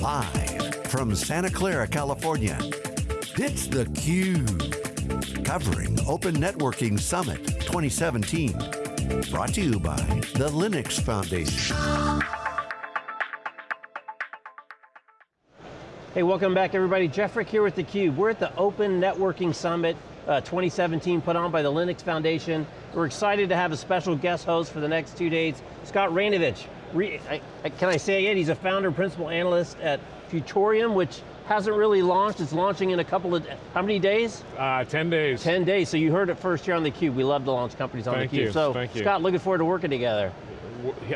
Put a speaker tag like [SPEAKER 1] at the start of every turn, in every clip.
[SPEAKER 1] Live from Santa Clara, California, it's theCUBE. Covering Open Networking Summit 2017. Brought to you by the Linux Foundation.
[SPEAKER 2] Hey, welcome back everybody. Jeff Frick here with theCUBE. We're at the Open Networking Summit uh, 2017 put on by the Linux Foundation. We're excited to have a special guest host for the next two days, Scott Raynovich. Re I, I, can I say it? He's a founder principal analyst at Futuriom, which hasn't really launched. It's launching in a couple of, how many days?
[SPEAKER 3] Uh, 10 days.
[SPEAKER 2] 10 days, so you heard it first here on theCUBE. We love to launch companies on theCUBE. So,
[SPEAKER 3] Thank you.
[SPEAKER 2] Scott, looking forward to working together.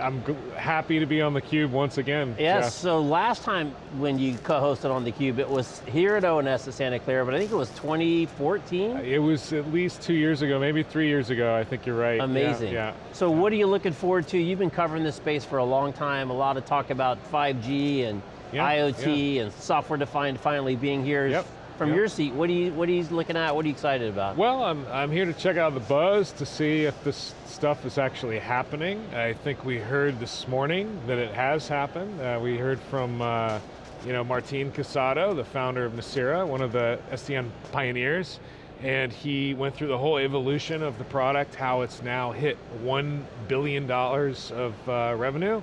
[SPEAKER 3] I'm happy to be on theCUBE once again.
[SPEAKER 2] Yes,
[SPEAKER 3] Jeff.
[SPEAKER 2] so last time when you co-hosted on theCUBE, it was here at ONS at Santa Clara, but I think it was 2014?
[SPEAKER 3] Uh, it was at least two years ago, maybe three years ago, I think you're right.
[SPEAKER 2] Amazing.
[SPEAKER 3] Yeah. yeah.
[SPEAKER 2] So what are you looking forward to? You've been covering this space for a long time, a lot of talk about 5G and
[SPEAKER 3] yeah,
[SPEAKER 2] IoT
[SPEAKER 3] yeah.
[SPEAKER 2] and software defined finally being here.
[SPEAKER 3] Yep.
[SPEAKER 2] From
[SPEAKER 3] yep.
[SPEAKER 2] your seat, what are you what are you looking at? What are you excited about?
[SPEAKER 3] Well, I'm I'm here to check out the buzz to see if this stuff is actually happening. I think we heard this morning that it has happened. Uh, we heard from uh, you know Martin Casado, the founder of Nicira, one of the SDN pioneers, and he went through the whole evolution of the product, how it's now hit one billion dollars of uh, revenue.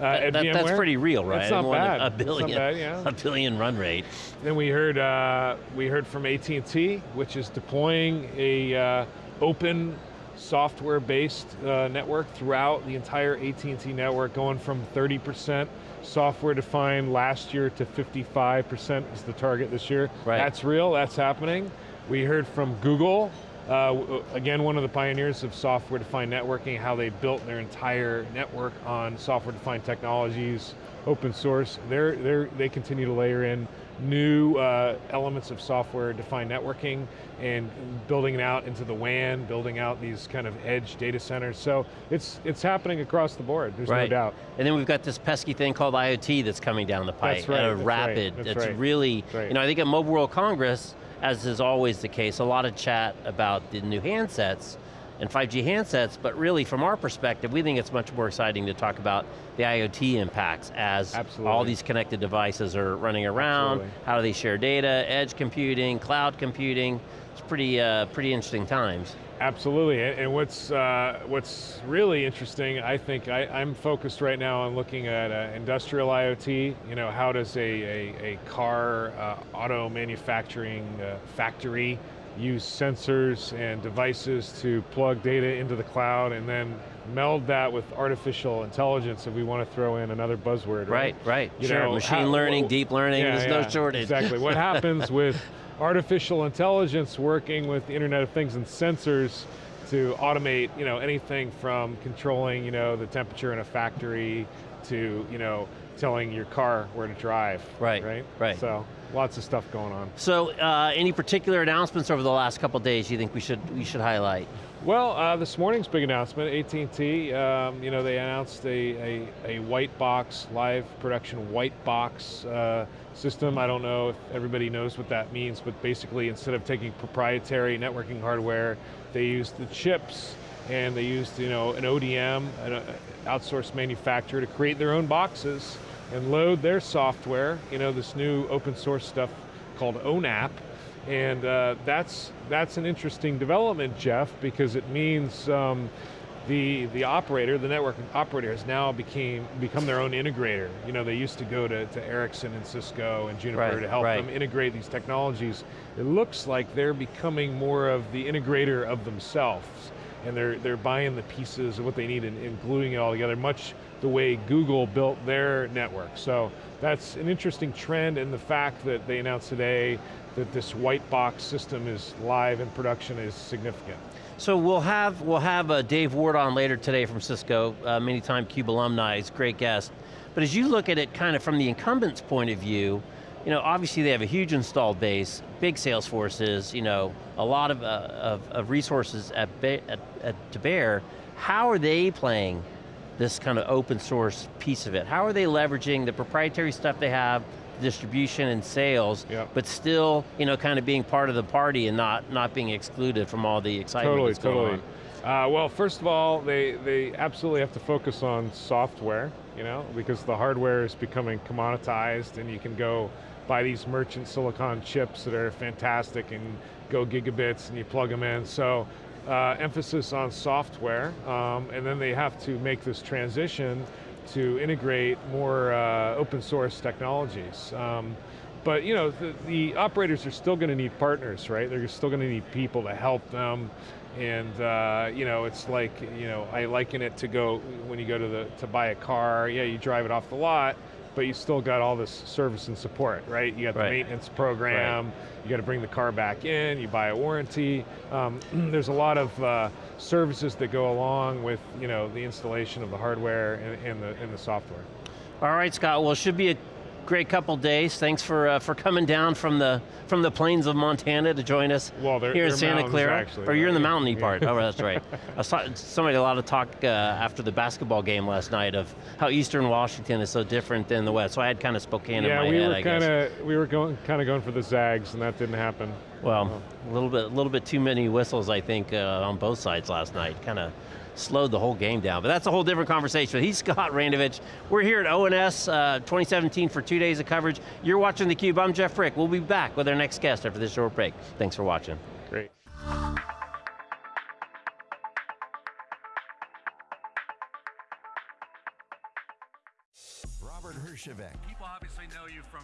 [SPEAKER 2] Uh, that, that's pretty real, right?
[SPEAKER 3] It's not bad.
[SPEAKER 2] A billion,
[SPEAKER 3] bad, yeah.
[SPEAKER 2] a billion run rate.
[SPEAKER 3] Then we heard uh, we heard from AT&T, which is deploying a uh, open software-based uh, network throughout the entire AT&T network, going from 30% software-defined last year to 55% is the target this year.
[SPEAKER 2] Right.
[SPEAKER 3] That's real, that's happening. We heard from Google, uh, again, one of the pioneers of software-defined networking, how they built their entire network on software-defined technologies, open source. They're, they're, they continue to layer in new uh, elements of software-defined networking and building it out into the WAN, building out these kind of edge data centers. So it's, it's happening across the board, there's
[SPEAKER 2] right.
[SPEAKER 3] no doubt.
[SPEAKER 2] And then we've got this pesky thing called IoT that's coming down the pipe
[SPEAKER 3] that's right,
[SPEAKER 2] at a
[SPEAKER 3] that's
[SPEAKER 2] rapid,
[SPEAKER 3] right,
[SPEAKER 2] that's,
[SPEAKER 3] that's right.
[SPEAKER 2] really,
[SPEAKER 3] right.
[SPEAKER 2] you know, I think at Mobile World Congress, as is always the case, a lot of chat about the new handsets and 5G handsets, but really from our perspective, we think it's much more exciting to talk about the IoT impacts as
[SPEAKER 3] Absolutely.
[SPEAKER 2] all these connected devices are running around,
[SPEAKER 3] Absolutely.
[SPEAKER 2] how do they share data, edge computing, cloud computing, it's pretty, uh, pretty interesting times.
[SPEAKER 3] Absolutely, and what's uh, what's really interesting, I think, I, am focused right now on looking at uh, industrial IoT. You know, how does a, a, a car uh, auto manufacturing uh, factory use sensors and devices to plug data into the cloud and then meld that with artificial intelligence if we want to throw in another buzzword,
[SPEAKER 2] right? Right, right.
[SPEAKER 3] You
[SPEAKER 2] sure,
[SPEAKER 3] know,
[SPEAKER 2] machine
[SPEAKER 3] how,
[SPEAKER 2] learning,
[SPEAKER 3] well,
[SPEAKER 2] deep learning,
[SPEAKER 3] yeah,
[SPEAKER 2] there's
[SPEAKER 3] yeah,
[SPEAKER 2] no shortage.
[SPEAKER 3] Exactly, what happens with artificial intelligence working with the Internet of Things and sensors to automate you know, anything from controlling you know, the temperature in a factory to you know, telling your car where to drive.
[SPEAKER 2] Right,
[SPEAKER 3] right.
[SPEAKER 2] right.
[SPEAKER 3] So lots of stuff going on.
[SPEAKER 2] So uh, any particular announcements over the last couple days you think we should, we should highlight?
[SPEAKER 3] Well, uh, this morning's big announcement, AT&T, um, you know, they announced a, a, a, white box, live production white box uh, system. I don't know if everybody knows what that means, but basically instead of taking proprietary networking hardware, they use the chips and they used you know, an ODM, an uh, outsourced manufacturer to create their own boxes and load their software, you know, this new open source stuff called ONAP, and uh, that's, that's an interesting development, Jeff, because it means um, the, the operator, the network operator has now became, become their own integrator. You know, they used to go to, to Ericsson and Cisco and Juniper
[SPEAKER 2] right,
[SPEAKER 3] to help
[SPEAKER 2] right.
[SPEAKER 3] them integrate these technologies. It looks like they're becoming more of the integrator of themselves and they're, they're buying the pieces of what they need and, and gluing it all together, much the way Google built their network. So that's an interesting trend and the fact that they announced today that this white box system is live in production is significant.
[SPEAKER 2] So we'll have we'll have uh, Dave Ward on later today from Cisco, uh, many time CUBE alumni, he's a great guest. But as you look at it kind of from the incumbent's point of view, you know, obviously they have a huge installed base, big sales forces, you know, a lot of, uh, of, of, resources at, at, at, to bear. How are they playing this kind of open source piece of it? How are they leveraging the proprietary stuff they have, distribution and sales,
[SPEAKER 3] Yep.
[SPEAKER 2] but still, you know, kind of being part of the party and not, not being excluded from all the excitement
[SPEAKER 3] Totally, totally.
[SPEAKER 2] on?
[SPEAKER 3] Uh, well, first of all, they, they absolutely have to focus on software, you know, because the hardware is becoming commoditized and you can go buy these merchant silicon chips that are fantastic and go gigabits and you plug them in. So uh, emphasis on software, um, and then they have to make this transition to integrate more uh, open source technologies. Um, but you know, the, the operators are still going to need partners, right? They're still going to need people to help them. And uh, you know, it's like, you know, I liken it to go, when you go to, the, to buy a car, yeah, you drive it off the lot, but you still got all this service and support, right? You got the maintenance program,
[SPEAKER 2] Right.
[SPEAKER 3] you got to bring the car back in, you buy a warranty. Um, there's a lot of uh, services that go along with, you know, the installation of the hardware and, and, the, and the software.
[SPEAKER 2] All right, Scott, well, it should be a great couple days. Thanks for, uh, for coming down from the, from the plains of Montana to join us
[SPEAKER 3] Well, they're-
[SPEAKER 2] here in
[SPEAKER 3] they're
[SPEAKER 2] Santa Clara.
[SPEAKER 3] actually,
[SPEAKER 2] or you're in the mountainy
[SPEAKER 3] yeah.
[SPEAKER 2] part, oh, that's right. I saw somebody a lot of talk uh, after the basketball game last night of how Eastern Washington is so different than the West, so I had kind of Spokane
[SPEAKER 3] yeah,
[SPEAKER 2] in my
[SPEAKER 3] we
[SPEAKER 2] head,
[SPEAKER 3] were
[SPEAKER 2] I guess.
[SPEAKER 3] kind of we were going kind of going for the Zags, and that didn't happen.
[SPEAKER 2] Well, a little bit, a little bit too many whistles, I think, uh, on both sides last night. Kind of slowed the whole game down. But that's a whole different conversation. But he's Scott Raynovich. We're here at ONS uh, 2017 for two days of coverage. You're watching theCUBE. I'm Jeff Frick. We'll be back with our next guest after this short break. Thanks for watching.
[SPEAKER 3] Great.
[SPEAKER 1] Robert Herjavec,
[SPEAKER 4] People obviously know you from